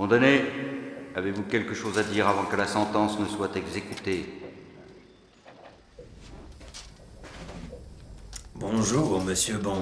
Condamné, avez-vous quelque chose à dire avant que la sentence ne soit exécutée? Bonjour, monsieur Bond.